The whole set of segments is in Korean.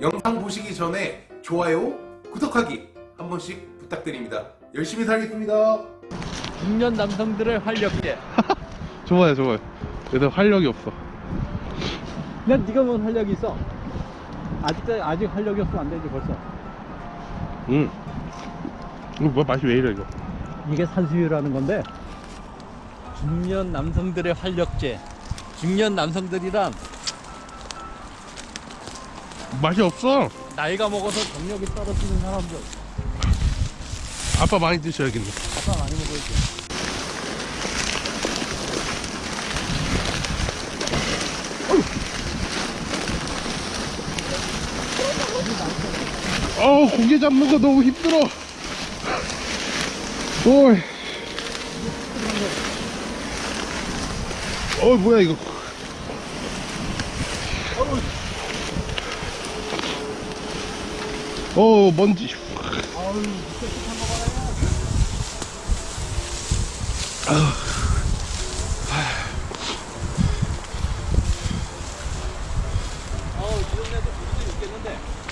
영상 보시기 전에 좋아요, 구독하기 한 번씩 부탁드립니다. 열심히 살겠습니다. 중년 남성들의 활력제. 좋아요 좋아요 얘들 활력이 없어 난 네가 뭔 활력이 있어? 아직도 아직 활력이 없으면 안 되지 벌써. 음 이거 뭐 맛이 왜 이래 이거 이게 산수유라는 건데 중년 남성들의 활력제. 중년 남성들이란 맛이 없어. 나이가 먹어서 정력이 떨어지는 사람들. 아빠 많이 드셔야겠네. 아빠 많이 먹어야지. 어우 고기 잡는 거 너무 힘들어. 오이. 어 뭐야 이거 어 먼지.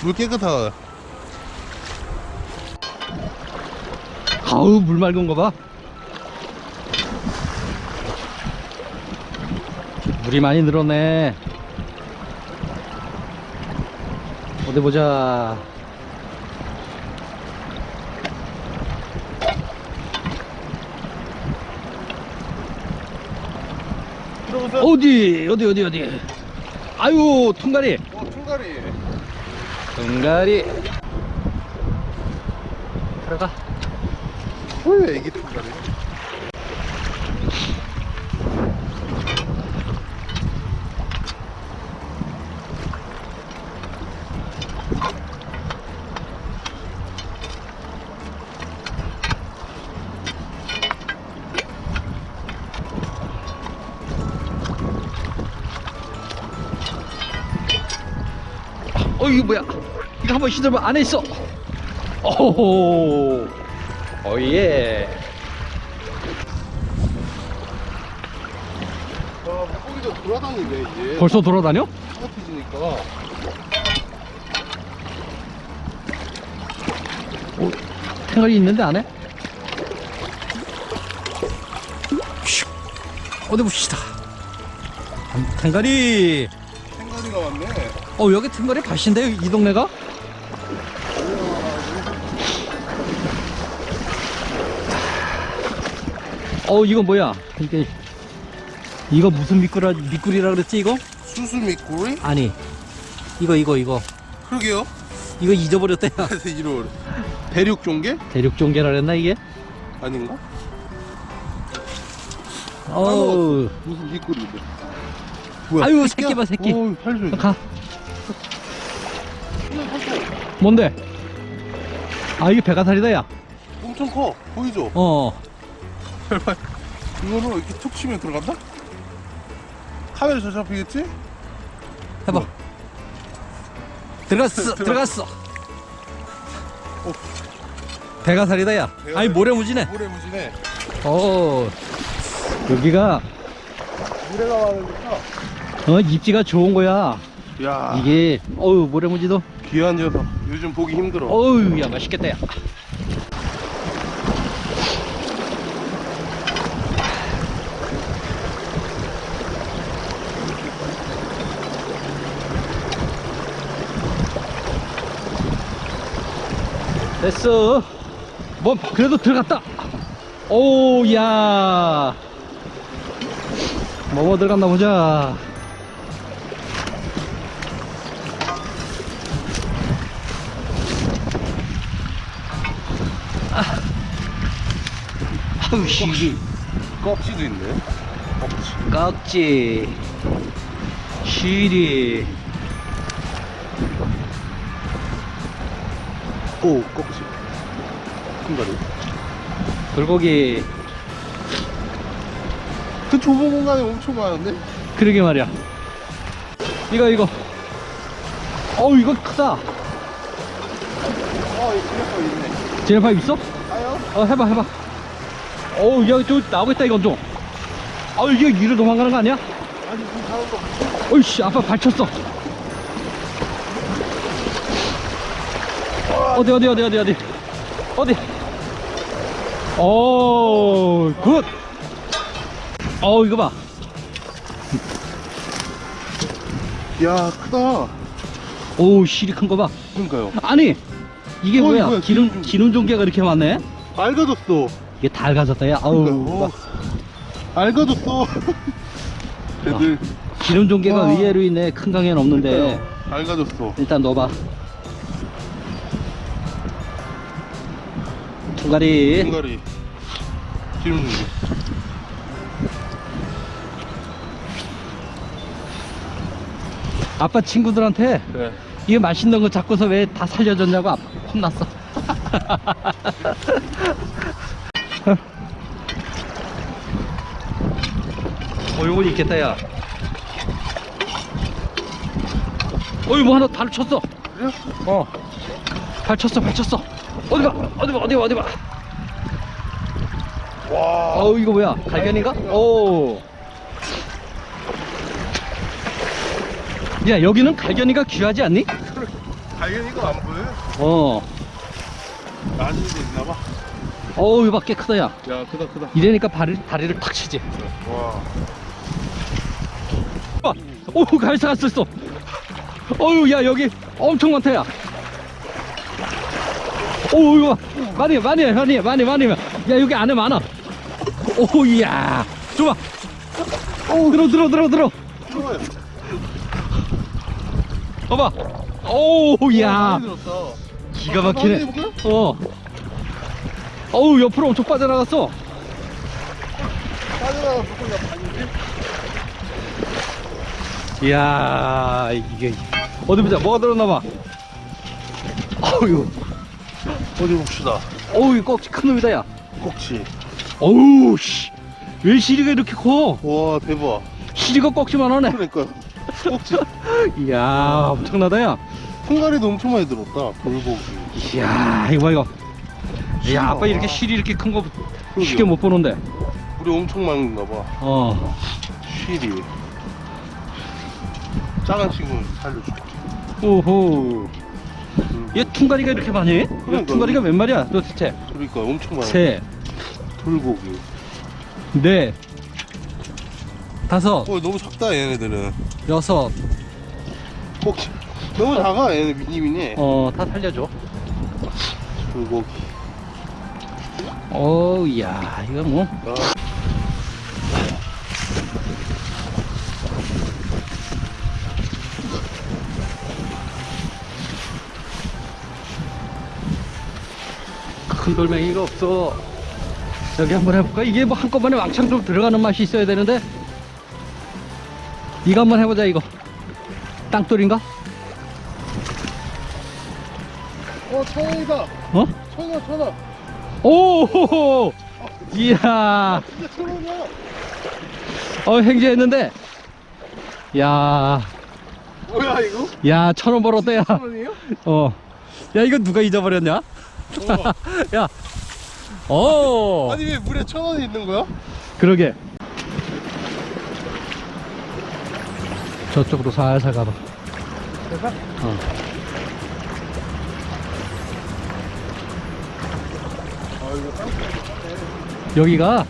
물 깨끗하다 아우 물 맑은 거 봐. 물이 많이 늘었네. 어디 보자. 들어보세요 어디 어디 어디 어디. 아유 통가리. 어 총가리 통가리. 들어가. 왜 애기 총가리 이거 뭐야? 이거 한번 휘둘면 안에 있어. 오호. 오예. 아 물고기도 돌아다니네 이제 벌써 돌아다녀? 따뜻해지니까 오, 탱갈이 있는데 안에? 슉. 어디 봅시다. 생가리 가 왔네 어 여기 탱갈이 밭인데 이 동네가? 어 이거 뭐야? 이게 이거 무슨 미꾸라 미꾸리라 그랬지 이거? 수수 미꾸리? 아니 이거 이거 이거 그러게요 이거 잊어버렸대. 그래서 이런 대륙 종개? 대륙 종개라 그랬나 이게? 아닌가? 어우 무슨 미꾸리인데 아유 새끼 봐 새끼. 어 살려줘 가. 뭔데? 아 이게 배가살이다 야. 엄청 커 보이죠? 어. 이거를 이렇게 툭 치면 들어간다? 카메라 잘 잡히겠지? 해봐. 들어갔어 들어갔어. 배가살이다 야. 아니 모래무지네. 모래무지네 어. 여기가 물에가 많으니까 어 입지가 좋은 거야. 야 이게 어우 모래무지도 귀한 녀석 요즘 보기 힘들어 어우 야 맛있겠다 야. 됐어. 뭐 그래도 들어갔다. 오야. 뭐뭐 들어갔나 보자. 아우 씨. 껍질도 있네. 껍질. 깍지 시리. 오 껍질. 큰다리. 불고기. 그 좁은 공간에 엄청 많은데? 그러게 말이야. 이거 이거. 어우 이거 크다. 어 그래서 있네 제네파입 있어? 아요? 어 해봐 해봐 어우 야저 나오겠다 이건 좀 아우 이게 위로 도망가는 거 아니야? 아니 그 다른 거 어이씨 아빠 발쳤어 어디 어디 어디 어디 어디 어디 오, good. 어, 이거 봐. 야 크다 오, 실이 큰 거 봐. 그러니까요 아니, 이게 뭐야? 뭐야, 기름, 기름 기름 종개가 이렇게 많네? 알 가졌어 이게 닳아졌다, 야. 아우. 그러니까, 알 가졌어 애들 기름 종개가 와. 의외로 있네. 큰 강에는 없는데. 알가졌어 일단 넣어봐. 통가리. 중가리 기름 준비 아빠 친구들한테 네 이게 맛있는 거 잡고서 왜 다 살려줬냐고 아빠 혼났어. 어, 요거 있겠다, 야. 어이, 뭐 하나 달 쳤어. 그래요? 어. 발 쳤어, 발 쳤어. 어디 봐, 어디 봐, 어디 봐, 어디 봐. 와 어우, 이거 뭐야? 갈견인가? 오. 야, 여기는 갈견이가 귀하지 않니? 당연히가 안 보여요? 어. 나중에 있나봐 어우, 꽤 크다, 야. 야 크다 크다 이러니까 발을, 다리를 탁 치지. 와 어, 오, 갈사가 쓸어 어우, 야, 여기 엄청 많다, 야. 오, 이거 봐. 많이, 많이, 해, 많이, 해, 많이, 많이. 해. 야, 여기 안에 많아. 오, 이야. 좋아. 오, 들어, 들어, 들어, 들어. 좋아요 봐봐. 오, 야. 많이 들었다 기가 아, 막히네. 어. 어우, 옆으로 엄청 빠져나갔어. 빠져나가 물고기가 반이지? 이야, 이게. 어디 보자. 뭐가 들었나봐. 어우, 어디 봅시다 어우, 이거 꺽지 큰 놈이다, 야. 꼭지 어우, 씨. 왜 시리가 이렇게 커? 와 대박 시리가 꺽지만 하네. 그러니까 꼭지 이야, 엄청나다, 야. 통가리도 엄청 많이 들었다 돌고기 이야, 이거 봐, 이거. 이야, 아빠 이렇게 시리 이렇게 큰 거 쉽게 못 보는데. 우리 엄청 많은가 봐 어. 쉬리 작은 친구는 살려줄게 오호. 얘 퉁가리가 이렇게 많이 해? 얘 그러니까. 퉁가리가 몇 마리야, 도대체? 그러니까 엄청 많아 셋, 돌고기 넷, 다섯, 어 너무 작다 얘네들은 여섯. 꼭지 너무 작아 얘네 미니미니 어, 다 살려줘. 돌고기 어우, 야, 이거 뭐. 아, 큰 돌멩이가 없어. 여기 한번 해볼까? 이게 뭐 한꺼번에 왕창 좀 들어가는 맛이 있어야 되는데. 이거 한번 해보자, 이거. 땅돌인가? 어 천원이다 어? 천원 천원 오! 이야. 진짜 천원이야 어, 행제했는데. 야, 뭐야 이거? 야, 천원 벌었다, 야. 천원이에요? 어. 야, 이거 누가 잊어버렸냐? 야. 어. 아니 왜 물에 천원이 있는 거야? 그러게. 저쪽으로 살살 가봐. 대박 어. 여기가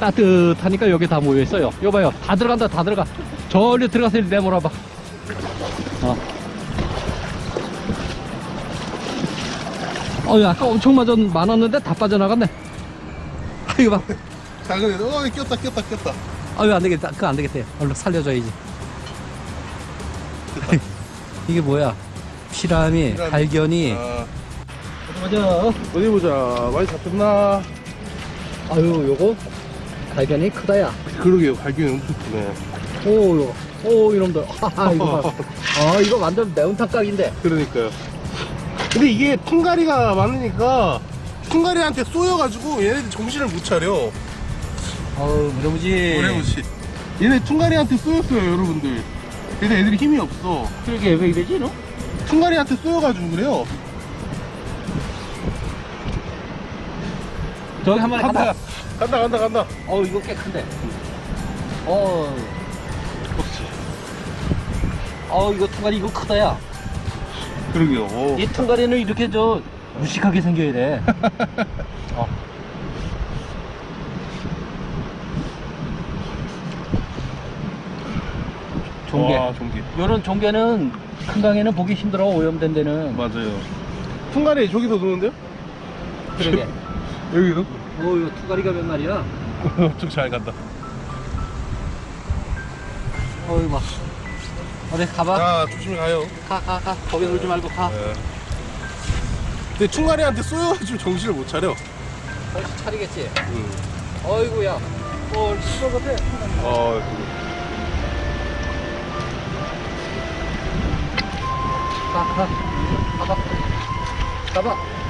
따뜻하니까 여기 다 모여 있어요. 이거 봐요. 다 들어간다, 다 들어가. 저리 들어가서 내몰아봐. 어. 어, 야, 아까 엄청 맞았, 많았는데 다 빠져나갔네. 아, 이거 봐. 작은 애들 어 꼈다 꼈다 꼈다 아, 이거 안 되겠다. 그거 안 되겠다. 얼른 살려줘야지. 이게 뭐야? 피라미, 피라미. 갈견이. 아, 맞아. 어디 보자 많이 잡혔나? 아유, 요거 갈견이 크다야. 그러게요 갈견이 엄청 크네 오, 요거. 오, 이놈들. 하하, 이거 봐. 아, 이거 완전 매운탕 각인데. 그러니까요 근데 이게 통가리가 많으니까 통가리한테 쏘여가지고 얘네들 정신을 못 차려 어우, 무려무지. 오래무시 얘네 퉁가리한테 쏘였어요 여러분들 그래서 애들이 힘이 없어 그러게, 왜 이러지, 너? 퉁가리한테 쏘여가지고 그래요 저기 한 마리 간다 간다. 간다 간다 어우, 이거 꽤 큰데. 어, 그렇지 어우, 이거 통가리 이거 크다 야. 그러게요. 오. 이 퉁가리는 이렇게 저 무식하게 생겨야 돼. 종개. 와, 종개. 요런 종개는 큰 강에는 보기 힘들어 오염된 데는. 맞아요. 풍가리 저기서 노는데요? 그러게. 여기도? 어, 요 투가리가 몇 마리야? 엄청 잘 간다. 어이 봐. 어디 가봐. 자, 조심히 가요. 가, 가, 가. 거기 놀지 말고 가. 네. 근데 충가리한테 쏘여가지고 정신을 못 차려. 정신 차리겠지. 응. 어이구야. 어, 시끄러 啊，好吧，好吧。